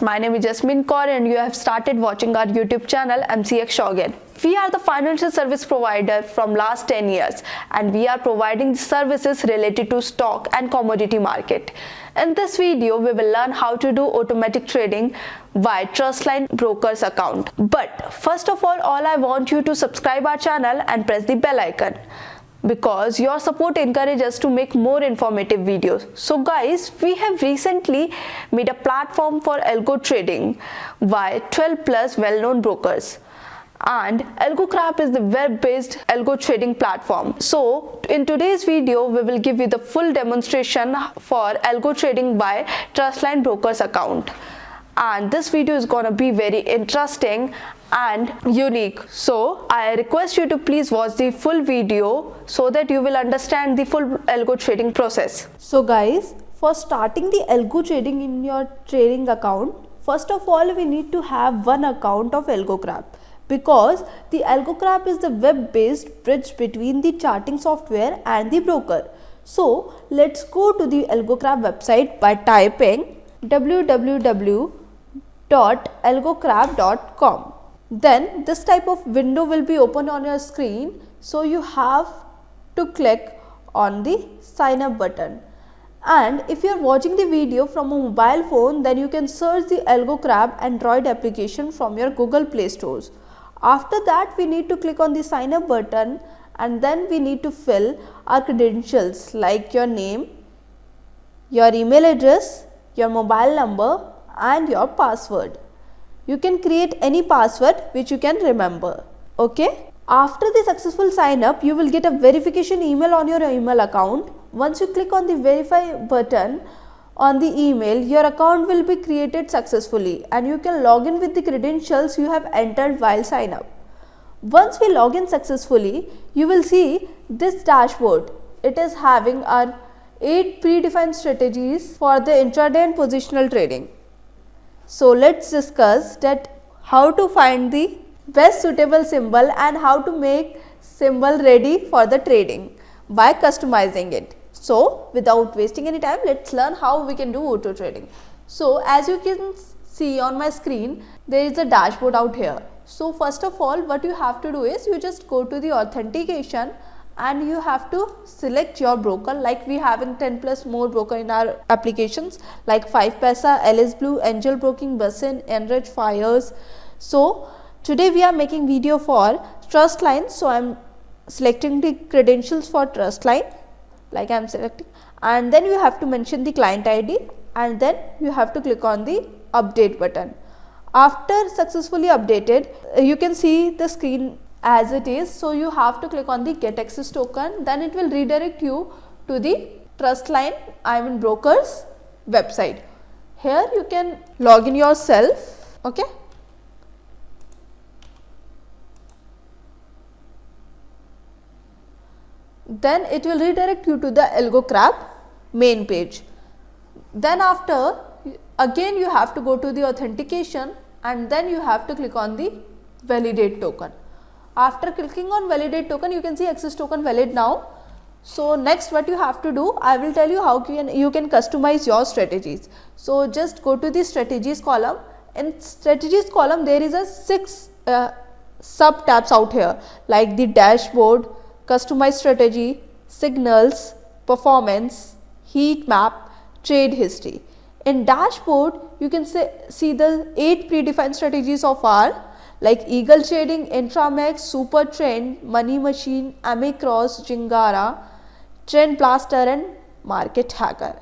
my name is Jasmine Kaur and you have started watching our YouTube channel MCX Shogin. We are the financial service provider from last 10 years and we are providing services related to stock and commodity market. In this video, we will learn how to do automatic trading via Trustline Brokers account. But first of all, all I want you to subscribe our channel and press the bell icon because your support encourages us to make more informative videos. So guys, we have recently made a platform for algo trading by 12 plus well-known brokers and AlgoCrab is the web-based algo trading platform. So in today's video, we will give you the full demonstration for algo trading by Trustline Brokers account and this video is gonna be very interesting and unique. So i request you to please watch the full video so that you will understand the full algo trading process. So guys for starting the algo trading in your trading account first of all we need to have one account of algocrab because the algocrab is the web based bridge between the charting software and the broker. So let's go to the algocrab website by typing www algocrab.com. Then this type of window will be open on your screen. So you have to click on the sign up button. And if you are watching the video from a mobile phone, then you can search the AlgoCrab Android application from your Google Play stores. After that, we need to click on the sign up button and then we need to fill our credentials like your name, your email address, your mobile number and your password. You can create any password which you can remember. Okay. After the successful sign up, you will get a verification email on your email account. Once you click on the verify button on the email, your account will be created successfully and you can log in with the credentials you have entered while sign up. Once we log in successfully, you will see this dashboard. It is having our 8 predefined strategies for the intraday and positional trading. So, let us discuss that how to find the best suitable symbol and how to make symbol ready for the trading by customizing it. So, without wasting any time, let us learn how we can do auto trading. So, as you can see on my screen, there is a dashboard out here. So, first of all, what you have to do is you just go to the authentication and you have to select your broker like we have in 10 plus more broker in our applications like 5 Paisa, Alice Blue, Angel Broking, Basin, Enrich, Fyers. So today we are making video for Trustline. So I am selecting the credentials for Trustline like I am selecting and then you have to mention the client ID and then you have to click on the update button. After successfully updated, you can see the screen as it is. So, you have to click on the get access token then it will redirect you to the Trustline I mean brokers website. Here you can log in yourself. Okay. Then it will redirect you to the AlgoCrab main page. Then after again you have to go to the authentication and then you have to click on the validate token. After clicking on validate token, you can see access token valid now. So next what you have to do, I will tell you how can, you can customize your strategies. So just go to the strategies column. In strategies column, there is a six uh, sub tabs out here like the dashboard, customize strategy, signals, performance, heat map, trade history. In dashboard, you can say, see the eight predefined strategies of our like Eagle Trading, Intramax, Super Trend, Money Machine, Amicross, Jingara, Trend Blaster and Market Hacker.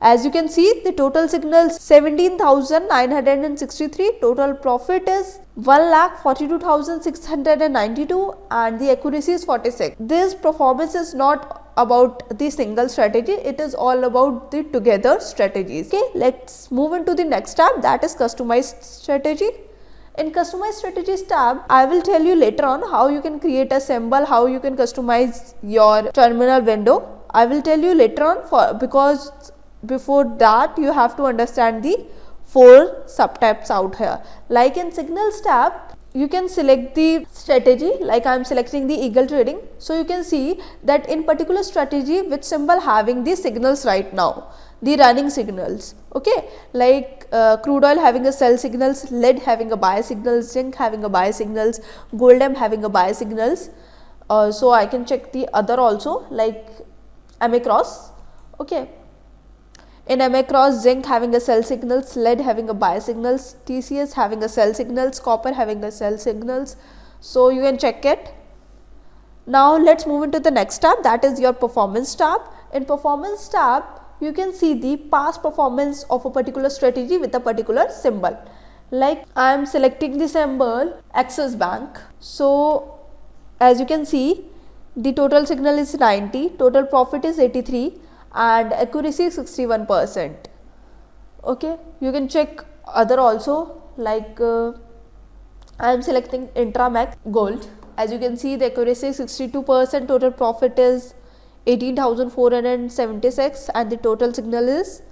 As you can see the total signals 17,963, total profit is 1,42,692 and the accuracy is 46. This performance is not about the single strategy, it is all about the together strategies. Okay, let's move into the next tab that is customized strategy. In customize strategies tab, I will tell you later on how you can create a symbol, how you can customize your terminal window. I will tell you later on for because before that you have to understand the four subtypes out here. Like in signals tab, you can select the strategy like I am selecting the eagle trading. So, you can see that in particular strategy which symbol having the signals right now. The running signals okay? Like uh, crude oil having a sell signals lead having a buy signals zinc having a buy signals gold m having a buy signals. Uh, so i can check the other also like ma cross okay? In ma cross zinc having a sell signals lead having a buy signals tcs having a sell signals copper having a sell signals. So you can check it. Now let's move into the next tab. That is your performance tab. In performance tab you can see the past performance of a particular strategy with a particular symbol like I am selecting the symbol Axis Bank. So, as you can see the total signal is 90, total profit is 83 and accuracy is 61 percent. Okay, you can check other also like uh, I am selecting Intramax Gold. As you can see the accuracy is 62 percent, total profit is 18,476 and the total signal is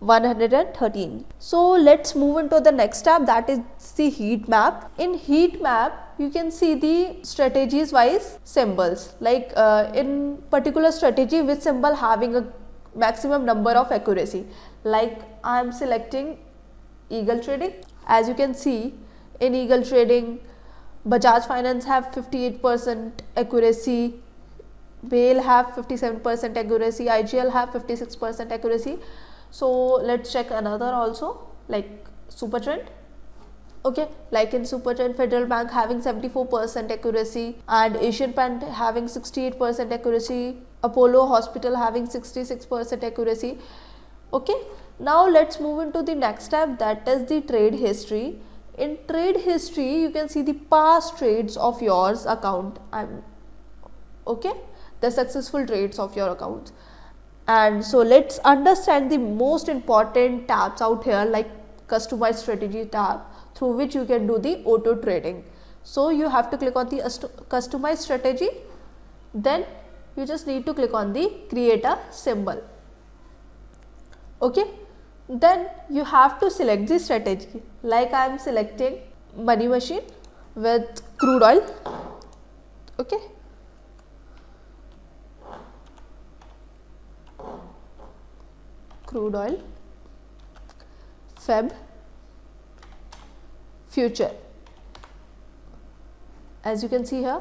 113. So let's move into the next tab that is the heat map. In heat map you can see the strategies wise symbols like uh, in particular strategy which symbol having a maximum number of accuracy like I am selecting eagle trading as you can see in eagle trading Bajaj finance have 58 percent accuracy BHEL have 57 percent accuracy, IGL have 56 percent accuracy. So, let us check another also like Supertrend. Okay, like in Supertrend Federal Bank having 74 percent accuracy and Asian Paint having 68 percent accuracy, Apollo Hospital having 66 percent accuracy. Okay, now let us move into the next tab that is the trade history. In trade history, you can see the past trades of yours account. I'm okay the successful trades of your accounts. And so let's understand the most important tabs out here like customized strategy tab through which you can do the auto trading. So you have to click on the customized strategy then you just need to click on the create a symbol. Okay. Then you have to select the strategy like I am selecting money machine with crude oil. Okay. Crude oil, Feb, future. As you can see here,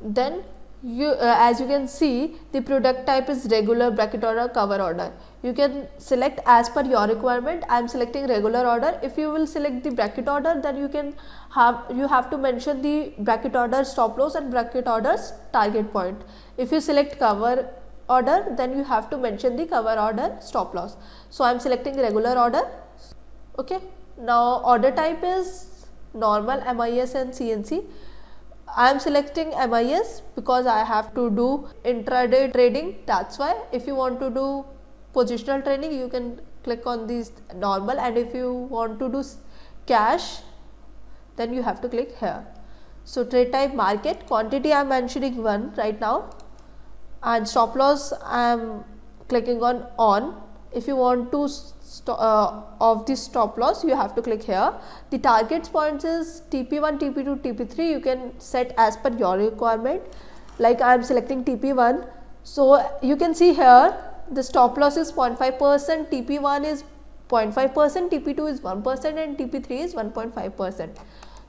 then you uh, as you can see the product type is regular bracket order cover order. You can select as per your requirement. I am selecting regular order. If you will select the bracket order then you can have you have to mention the bracket order stop loss and bracket orders target point. If you select cover order then you have to mention the cover order stop loss. So, I am selecting regular order okay. Now, order type is normal MIS and CNC. I am selecting MIS because I have to do intraday trading that is why if you want to do positional trading you can click on these normal and if you want to do cash then you have to click here. So, trade type market quantity I am mentioning 1 right now and stop loss I am clicking on on. If you want to uh, of the stop loss you have to click here. The targets points is TP1, TP2, TP3 you can set as per your requirement like I am selecting TP1. So, you can see here the stop loss is 0.5 percent, TP1 is 0.5 percent, TP2 is 1 percent and TP3 is 1.5 percent.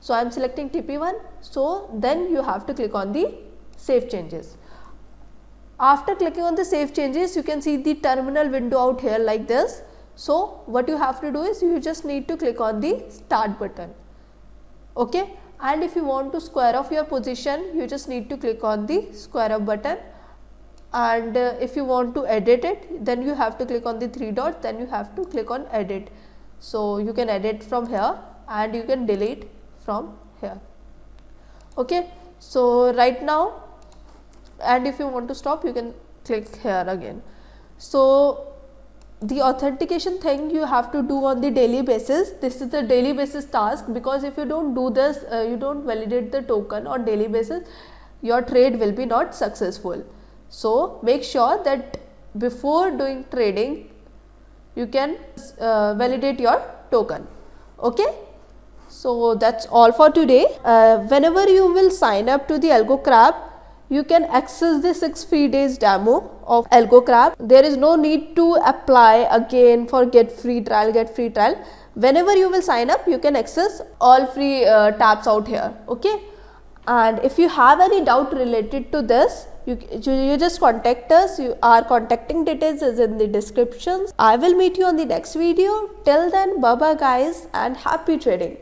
So, I am selecting TP1. So, then you have to click on the save changes. After clicking on the save changes, you can see the terminal window out here like this. So, what you have to do is you just need to click on the start button. Okay. And if you want to square off your position, you just need to click on the square up button. And uh, if you want to edit it, then you have to click on the three dots, then you have to click on edit. So, you can edit from here and you can delete from here. Okay. So, right now and if you want to stop you can click here again. So, the authentication thing you have to do on the daily basis this is the daily basis task because if you do not do this uh, you do not validate the token on daily basis your trade will be not successful. So, make sure that before doing trading you can uh, validate your token. Okay? So, that is all for today. Uh, whenever you will sign up to the AlgoCrab you can access the 6 free days demo of AlgoCrab. There is no need to apply again for get free trial, get free trial. Whenever you will sign up, you can access all free uh, tabs out here. Okay. And if you have any doubt related to this, you, you, you just contact us. You, our contacting details is in the descriptions. I will meet you on the next video. Till then, bye bye guys and happy trading.